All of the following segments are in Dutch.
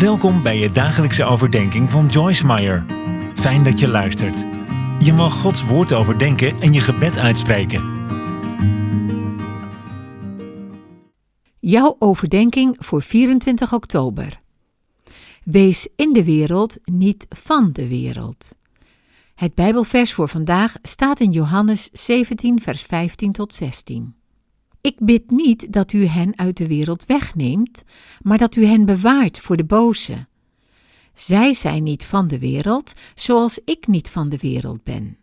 Welkom bij je dagelijkse overdenking van Joyce Meyer. Fijn dat je luistert. Je mag Gods woord overdenken en je gebed uitspreken. Jouw overdenking voor 24 oktober. Wees in de wereld, niet van de wereld. Het Bijbelvers voor vandaag staat in Johannes 17, vers 15 tot 16. Ik bid niet dat u hen uit de wereld wegneemt, maar dat u hen bewaart voor de boze. Zij zijn niet van de wereld, zoals ik niet van de wereld ben.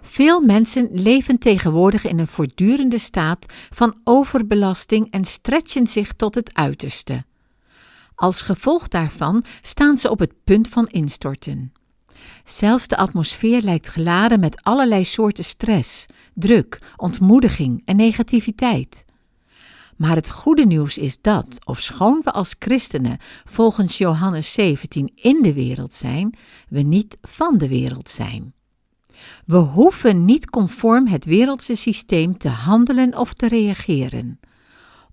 Veel mensen leven tegenwoordig in een voortdurende staat van overbelasting en stretchen zich tot het uiterste. Als gevolg daarvan staan ze op het punt van instorten. Zelfs de atmosfeer lijkt geladen met allerlei soorten stress, druk, ontmoediging en negativiteit. Maar het goede nieuws is dat, ofschoon we als christenen volgens Johannes 17 in de wereld zijn, we niet van de wereld zijn. We hoeven niet conform het wereldse systeem te handelen of te reageren.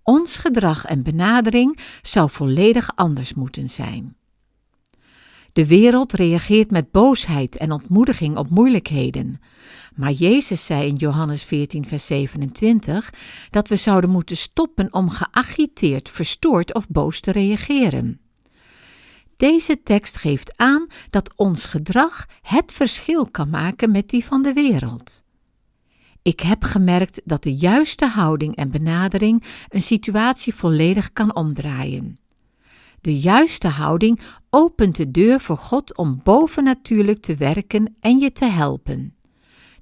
Ons gedrag en benadering zou volledig anders moeten zijn. De wereld reageert met boosheid en ontmoediging op moeilijkheden. Maar Jezus zei in Johannes 14, vers 27 dat we zouden moeten stoppen om geagiteerd, verstoord of boos te reageren. Deze tekst geeft aan dat ons gedrag het verschil kan maken met die van de wereld. Ik heb gemerkt dat de juiste houding en benadering een situatie volledig kan omdraaien. De juiste houding opent de deur voor God om bovennatuurlijk te werken en je te helpen.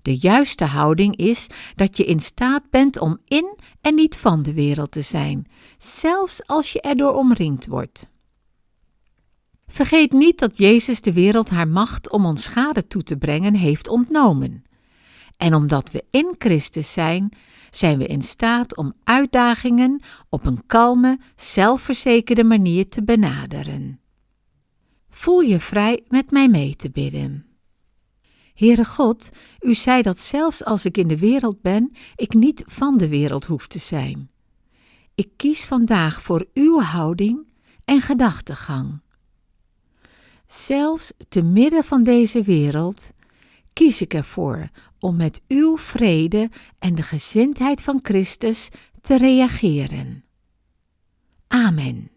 De juiste houding is dat je in staat bent om in en niet van de wereld te zijn, zelfs als je erdoor omringd wordt. Vergeet niet dat Jezus de wereld haar macht om ons schade toe te brengen heeft ontnomen. En omdat we in Christus zijn, zijn we in staat om uitdagingen op een kalme, zelfverzekerde manier te benaderen. Voel je vrij met mij mee te bidden. Heere God, u zei dat zelfs als ik in de wereld ben, ik niet van de wereld hoef te zijn. Ik kies vandaag voor uw houding en gedachtegang. Zelfs te midden van deze wereld kies ik ervoor om met uw vrede en de gezindheid van Christus te reageren. Amen.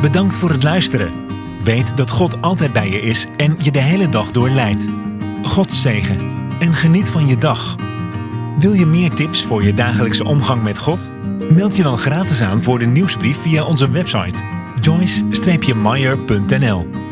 Bedankt voor het luisteren. Weet dat God altijd bij je is en je de hele dag door leidt. God zegen en geniet van je dag. Wil je meer tips voor je dagelijkse omgang met God? Meld je dan gratis aan voor de nieuwsbrief via onze website joyce-meyer.nl